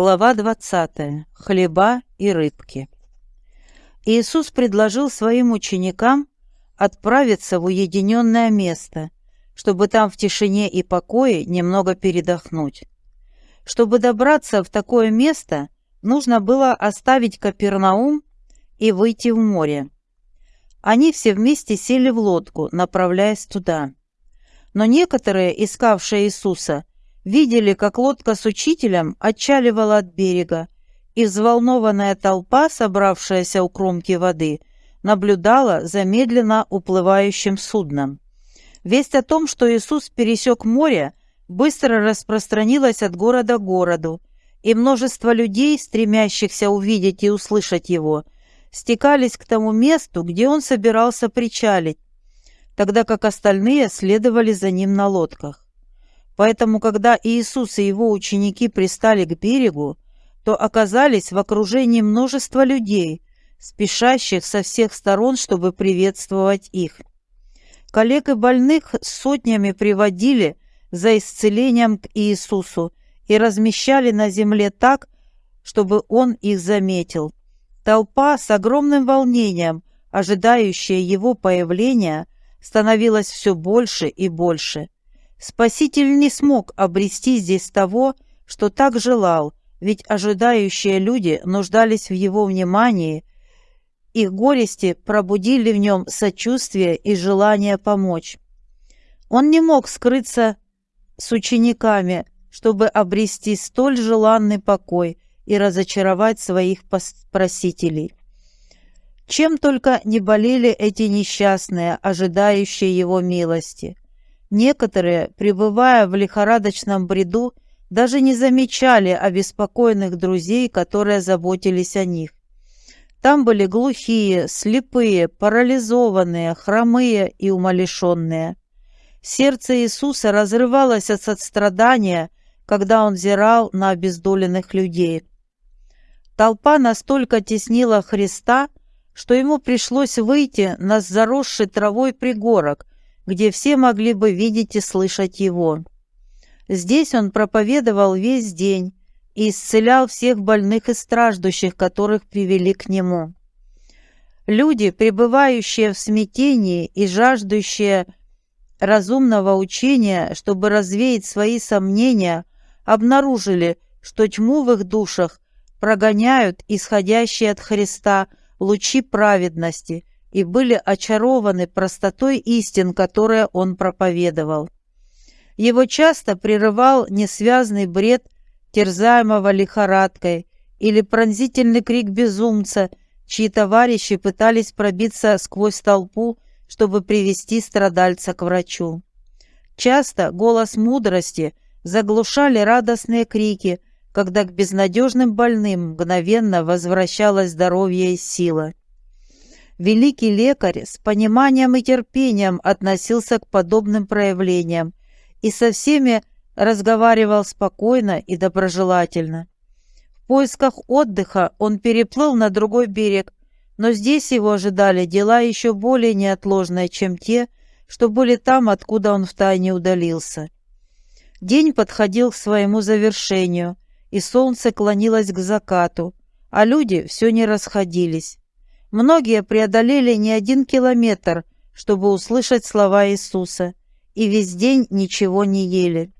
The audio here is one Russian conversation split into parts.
Глава 20. Хлеба и рыбки. Иисус предложил своим ученикам отправиться в уединенное место, чтобы там в тишине и покое немного передохнуть. Чтобы добраться в такое место, нужно было оставить Капернаум и выйти в море. Они все вместе сели в лодку, направляясь туда. Но некоторые, искавшие Иисуса, видели, как лодка с учителем отчаливала от берега, и взволнованная толпа, собравшаяся у кромки воды, наблюдала за медленно уплывающим судном. Весть о том, что Иисус пересек море, быстро распространилась от города к городу, и множество людей, стремящихся увидеть и услышать его, стекались к тому месту, где он собирался причалить, тогда как остальные следовали за ним на лодках. Поэтому, когда Иисус и его ученики пристали к берегу, то оказались в окружении множества людей, спешащих со всех сторон, чтобы приветствовать их. Коллег и больных сотнями приводили за исцелением к Иисусу и размещали на земле так, чтобы Он их заметил. Толпа с огромным волнением, ожидающая Его появления, становилась все больше и больше – Спаситель не смог обрести здесь того, что так желал, ведь ожидающие люди нуждались в его внимании, их горести пробудили в нем сочувствие и желание помочь. Он не мог скрыться с учениками, чтобы обрести столь желанный покой и разочаровать своих просителей. Чем только не болели эти несчастные, ожидающие его милости – Некоторые, пребывая в лихорадочном бреду, даже не замечали обеспокоенных друзей, которые заботились о них. Там были глухие, слепые, парализованные, хромые и умалишенные. Сердце Иисуса разрывалось от сострадания, когда он взирал на обездоленных людей. Толпа настолько теснила Христа, что ему пришлось выйти на заросший травой пригорок, где все могли бы видеть и слышать его. Здесь он проповедовал весь день и исцелял всех больных и страждущих, которых привели к нему. Люди, пребывающие в смятении и жаждущие разумного учения, чтобы развеять свои сомнения, обнаружили, что тьму в их душах прогоняют исходящие от Христа лучи праведности – и были очарованы простотой истин, которые он проповедовал. Его часто прерывал несвязный бред терзаемого лихорадкой или пронзительный крик безумца, чьи товарищи пытались пробиться сквозь толпу, чтобы привести страдальца к врачу. Часто голос мудрости заглушали радостные крики, когда к безнадежным больным мгновенно возвращалось здоровье и сила. Великий лекарь с пониманием и терпением относился к подобным проявлениям и со всеми разговаривал спокойно и доброжелательно. В поисках отдыха он переплыл на другой берег, но здесь его ожидали дела еще более неотложные, чем те, что были там, откуда он втайне удалился. День подходил к своему завершению, и солнце клонилось к закату, а люди все не расходились. Многие преодолели не один километр, чтобы услышать слова Иисуса, и весь день ничего не ели.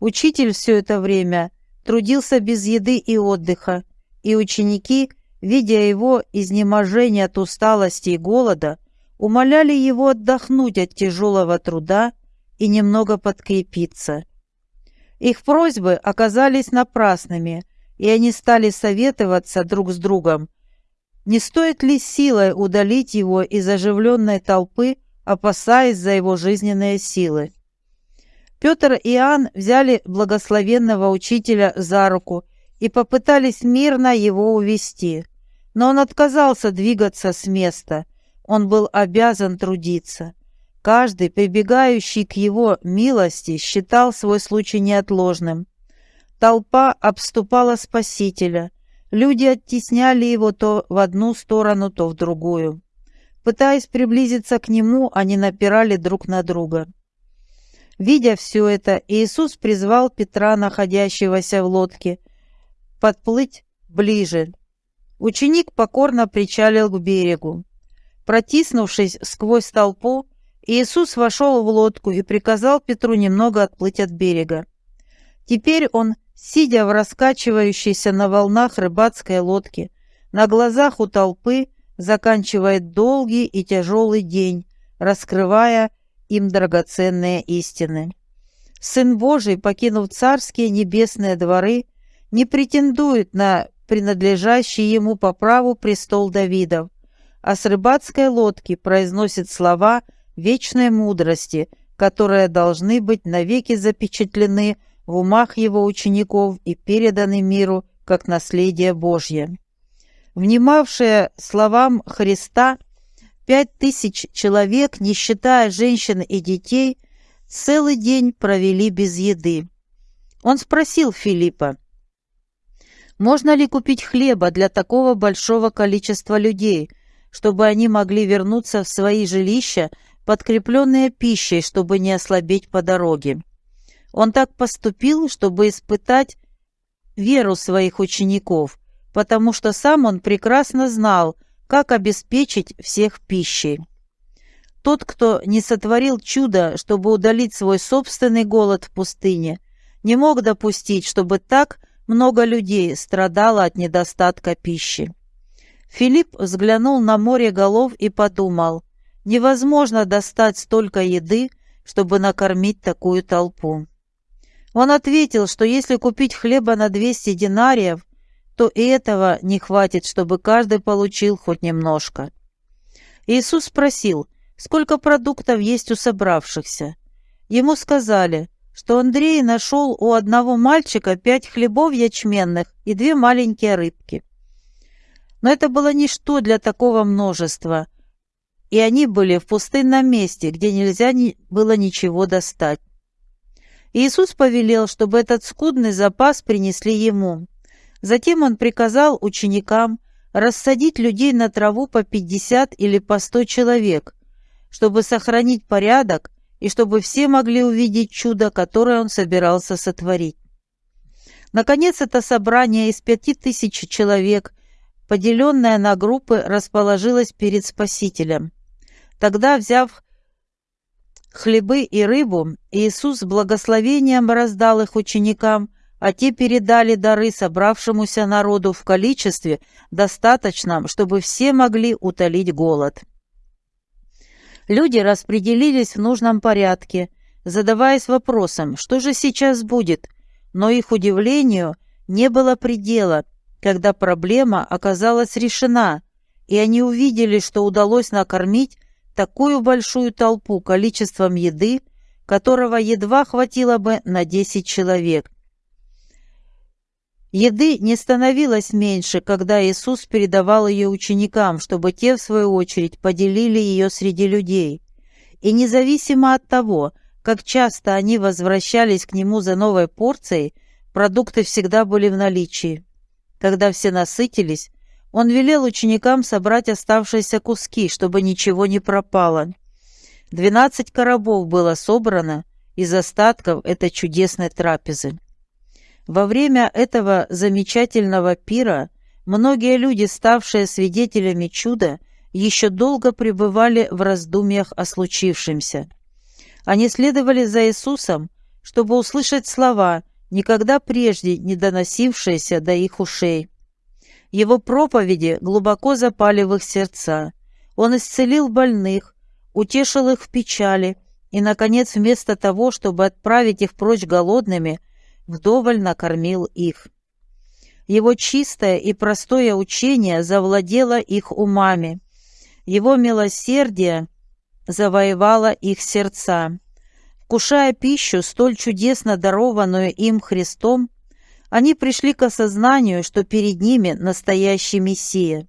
Учитель все это время трудился без еды и отдыха, и ученики, видя его изнеможение от усталости и голода, умоляли его отдохнуть от тяжелого труда и немного подкрепиться. Их просьбы оказались напрасными, и они стали советоваться друг с другом, не стоит ли силой удалить его из оживленной толпы, опасаясь за его жизненные силы? Петр и Иоанн взяли благословенного учителя за руку и попытались мирно его увести, но он отказался двигаться с места, он был обязан трудиться. Каждый, прибегающий к его милости, считал свой случай неотложным. Толпа обступала Спасителя – Люди оттесняли его то в одну сторону, то в другую. Пытаясь приблизиться к нему, они напирали друг на друга. Видя все это, Иисус призвал Петра, находящегося в лодке, подплыть ближе. Ученик покорно причалил к берегу. Протиснувшись сквозь толпу, Иисус вошел в лодку и приказал Петру немного отплыть от берега. Теперь он, сидя в раскачивающейся на волнах рыбацкой лодке, на глазах у толпы заканчивает долгий и тяжелый день, раскрывая им драгоценные истины. Сын Божий, покинув царские небесные дворы, не претендует на принадлежащий ему по праву престол Давидов, а с рыбацкой лодки произносит слова вечной мудрости, которые должны быть навеки запечатлены в умах его учеников и переданы миру как наследие Божье. Внимавшие словам Христа, пять тысяч человек, не считая женщин и детей, целый день провели без еды. Он спросил Филиппа, можно ли купить хлеба для такого большого количества людей, чтобы они могли вернуться в свои жилища, подкрепленные пищей, чтобы не ослабеть по дороге? Он так поступил, чтобы испытать веру своих учеников, потому что сам он прекрасно знал, как обеспечить всех пищей. Тот, кто не сотворил чудо, чтобы удалить свой собственный голод в пустыне, не мог допустить, чтобы так много людей страдало от недостатка пищи. Филипп взглянул на море голов и подумал, невозможно достать столько еды, чтобы накормить такую толпу. Он ответил, что если купить хлеба на 200 динариев, то и этого не хватит, чтобы каждый получил хоть немножко. Иисус спросил, сколько продуктов есть у собравшихся. Ему сказали, что Андрей нашел у одного мальчика пять хлебов ячменных и две маленькие рыбки. Но это было ничто для такого множества, и они были в пустынном месте, где нельзя было ничего достать. Иисус повелел, чтобы этот скудный запас принесли ему. Затем он приказал ученикам рассадить людей на траву по пятьдесят или по сто человек, чтобы сохранить порядок и чтобы все могли увидеть чудо, которое он собирался сотворить. Наконец, это собрание из пяти тысяч человек, поделенное на группы, расположилось перед Спасителем. Тогда, взяв хлебы и рыбу, Иисус с благословением раздал их ученикам, а те передали дары собравшемуся народу в количестве, достаточном, чтобы все могли утолить голод. Люди распределились в нужном порядке, задаваясь вопросом, что же сейчас будет, но их удивлению не было предела, когда проблема оказалась решена, и они увидели, что удалось накормить такую большую толпу количеством еды, которого едва хватило бы на 10 человек. Еды не становилось меньше, когда Иисус передавал ее ученикам, чтобы те, в свою очередь, поделили ее среди людей. И независимо от того, как часто они возвращались к Нему за новой порцией, продукты всегда были в наличии. Когда все насытились, Он велел ученикам собрать оставшиеся куски, чтобы ничего не пропало. Двенадцать коробов было собрано из остатков этой чудесной трапезы. Во время этого замечательного пира многие люди, ставшие свидетелями чуда, еще долго пребывали в раздумьях о случившемся. Они следовали за Иисусом, чтобы услышать слова, никогда прежде не доносившиеся до их ушей. Его проповеди глубоко запали в их сердца. Он исцелил больных, утешил их в печали и, наконец, вместо того, чтобы отправить их прочь голодными – вдоволь накормил их. Его чистое и простое учение завладело их умами. Его милосердие завоевало их сердца. Вкушая пищу, столь чудесно дарованную им Христом, они пришли к осознанию, что перед ними настоящий Мессия.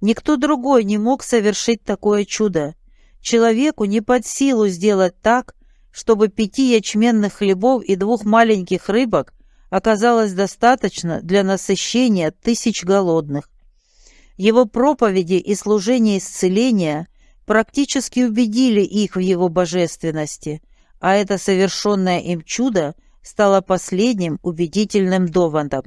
Никто другой не мог совершить такое чудо. Человеку не под силу сделать так, чтобы пяти ячменных хлебов и двух маленьких рыбок оказалось достаточно для насыщения тысяч голодных. Его проповеди и служение исцеления практически убедили их в его божественности, а это совершенное им чудо стало последним убедительным доводом.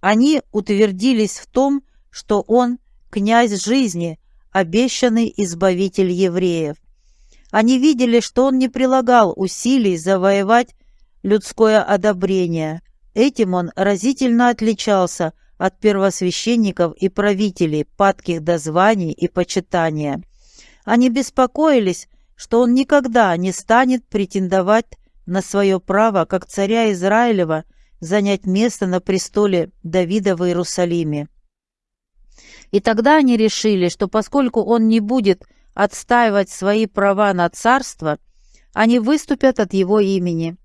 Они утвердились в том, что он – князь жизни, обещанный избавитель евреев. Они видели, что он не прилагал усилий завоевать людское одобрение. Этим он разительно отличался от первосвященников и правителей, падких до званий и почитания. Они беспокоились, что он никогда не станет претендовать на свое право, как царя Израилева, занять место на престоле Давида в Иерусалиме. И тогда они решили, что поскольку он не будет отстаивать свои права на царство, они выступят от его имени.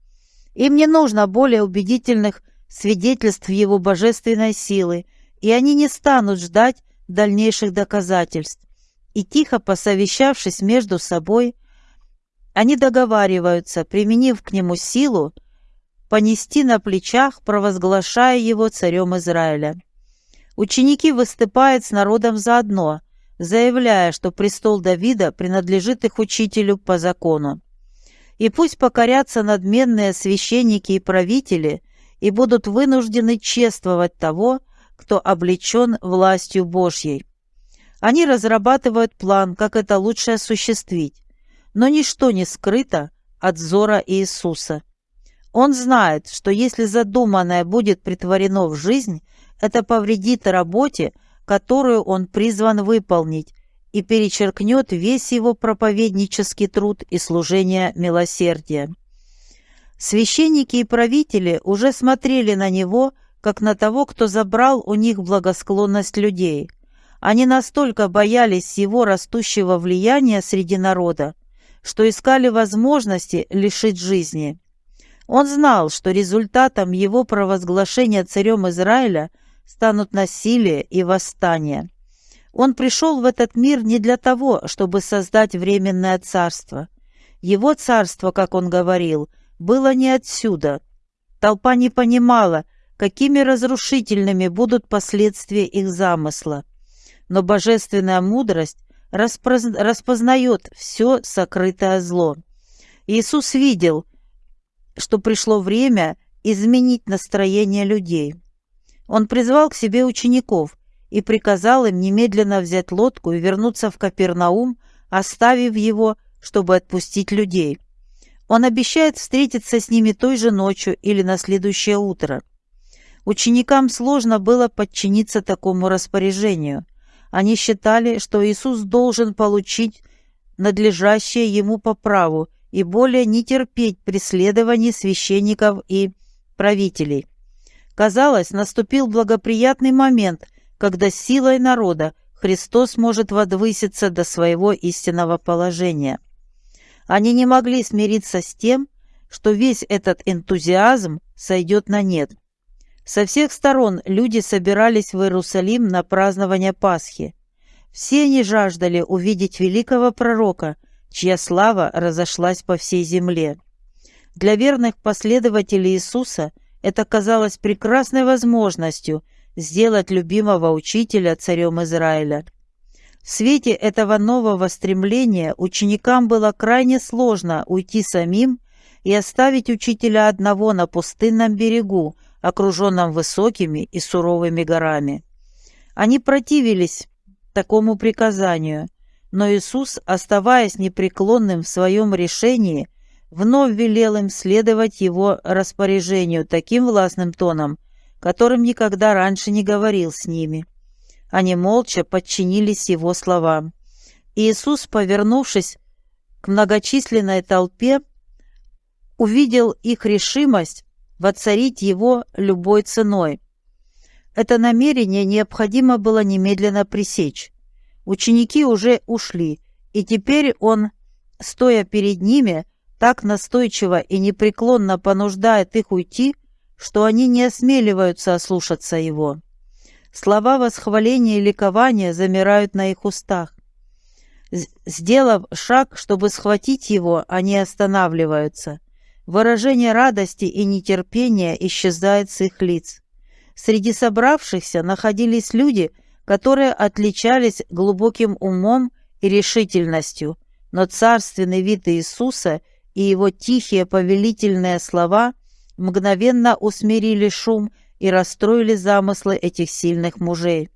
Им не нужно более убедительных свидетельств его божественной силы, и они не станут ждать дальнейших доказательств. И тихо посовещавшись между собой, они договариваются, применив к нему силу, понести на плечах, провозглашая его царем Израиля. Ученики выступают с народом заодно, заявляя, что престол Давида принадлежит их учителю по закону. И пусть покорятся надменные священники и правители и будут вынуждены чествовать того, кто облечен властью Божьей. Они разрабатывают план, как это лучше осуществить, но ничто не скрыто от взора Иисуса. Он знает, что если задуманное будет притворено в жизнь, это повредит работе, которую он призван выполнить, и перечеркнет весь его проповеднический труд и служение милосердия. Священники и правители уже смотрели на него, как на того, кто забрал у них благосклонность людей. Они настолько боялись его растущего влияния среди народа, что искали возможности лишить жизни. Он знал, что результатом его провозглашения царем Израиля станут насилие и восстание. Он пришел в этот мир не для того, чтобы создать временное царство. Его царство, как он говорил, было не отсюда. Толпа не понимала, какими разрушительными будут последствия их замысла. Но божественная мудрость распознает все сокрытое зло. Иисус видел, что пришло время изменить настроение людей. Он призвал к себе учеников и приказал им немедленно взять лодку и вернуться в Капернаум, оставив его, чтобы отпустить людей. Он обещает встретиться с ними той же ночью или на следующее утро. Ученикам сложно было подчиниться такому распоряжению. Они считали, что Иисус должен получить надлежащее ему по праву и более не терпеть преследований священников и правителей. Казалось, наступил благоприятный момент, когда силой народа Христос может возвыситься до своего истинного положения. Они не могли смириться с тем, что весь этот энтузиазм сойдет на нет. Со всех сторон люди собирались в Иерусалим на празднование Пасхи. Все они жаждали увидеть великого пророка, чья слава разошлась по всей земле. Для верных последователей Иисуса это казалось прекрасной возможностью сделать любимого учителя царем Израиля. В свете этого нового стремления ученикам было крайне сложно уйти самим и оставить учителя одного на пустынном берегу, окруженном высокими и суровыми горами. Они противились такому приказанию, но Иисус, оставаясь непреклонным в своем решении, вновь велел им следовать его распоряжению таким властным тоном, которым никогда раньше не говорил с ними. Они молча подчинились его словам. Иисус, повернувшись к многочисленной толпе, увидел их решимость воцарить его любой ценой. Это намерение необходимо было немедленно пресечь. Ученики уже ушли, и теперь он, стоя перед ними, так настойчиво и непреклонно понуждает их уйти, что они не осмеливаются ослушаться его. Слова восхваления и ликования замирают на их устах. Сделав шаг, чтобы схватить его, они останавливаются. Выражение радости и нетерпения исчезает с их лиц. Среди собравшихся находились люди, которые отличались глубоким умом и решительностью, но царственный вид Иисуса и его тихие повелительные слова мгновенно усмирили шум и расстроили замыслы этих сильных мужей.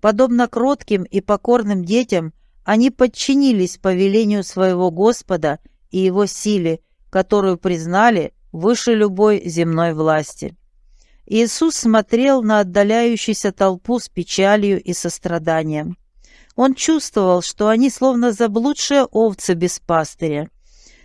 Подобно кротким и покорным детям, они подчинились повелению своего Господа и его силе, которую признали выше любой земной власти. Иисус смотрел на отдаляющуюся толпу с печалью и состраданием. Он чувствовал, что они словно заблудшие овцы без пастыря.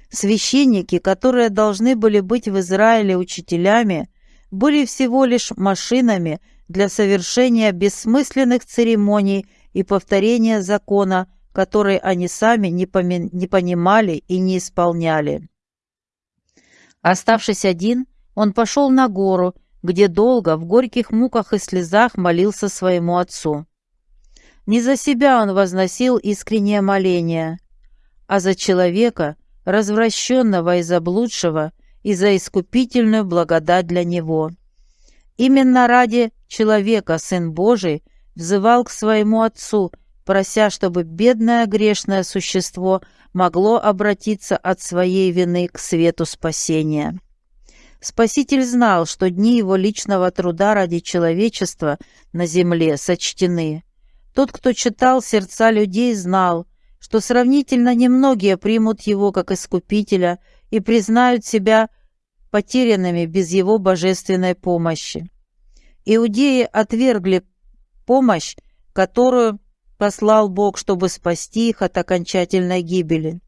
Священники, которые должны были быть в Израиле учителями, были всего лишь машинами для совершения бессмысленных церемоний и повторения закона, который они сами не, не понимали и не исполняли. Оставшись один, он пошел на гору, где долго, в горьких муках и слезах молился своему отцу. Не за себя он возносил искреннее моление, а за человека, развращенного и заблудшего, и за искупительную благодать для него. Именно ради человека Сын Божий взывал к своему Отцу, прося, чтобы бедное грешное существо могло обратиться от своей вины к свету спасения. Спаситель знал, что дни его личного труда ради человечества на земле сочтены. Тот, кто читал сердца людей, знал, что сравнительно немногие примут его как искупителя и признают себя потерянными без его божественной помощи. Иудеи отвергли помощь, которую послал Бог, чтобы спасти их от окончательной гибели.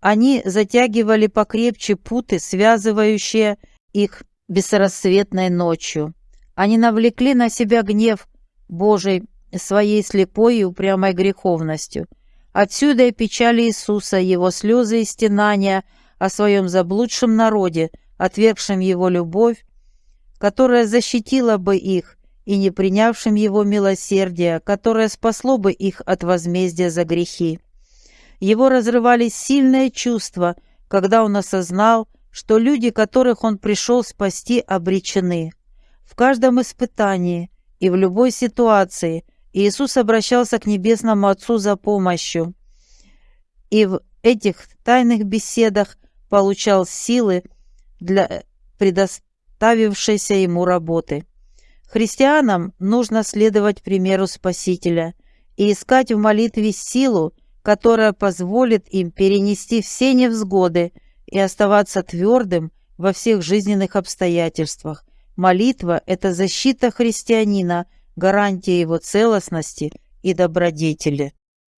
Они затягивали покрепче путы, связывающие их бесрассветной ночью. Они навлекли на себя гнев Божий своей слепой и упрямой греховностью. Отсюда и печали Иисуса, его слезы и стенания о своем заблудшем народе, отвергшем его любовь, которая защитила бы их, и не принявшим его милосердия, которое спасло бы их от возмездия за грехи. Его разрывали сильные чувства, когда он осознал, что люди, которых он пришел спасти, обречены. В каждом испытании и в любой ситуации Иисус обращался к Небесному Отцу за помощью, и в этих тайных беседах получал силы для предоставившейся ему работы. Христианам нужно следовать примеру Спасителя и искать в молитве силу, которая позволит им перенести все невзгоды и оставаться твердым во всех жизненных обстоятельствах. Молитва – это защита христианина, гарантия его целостности и добродетели.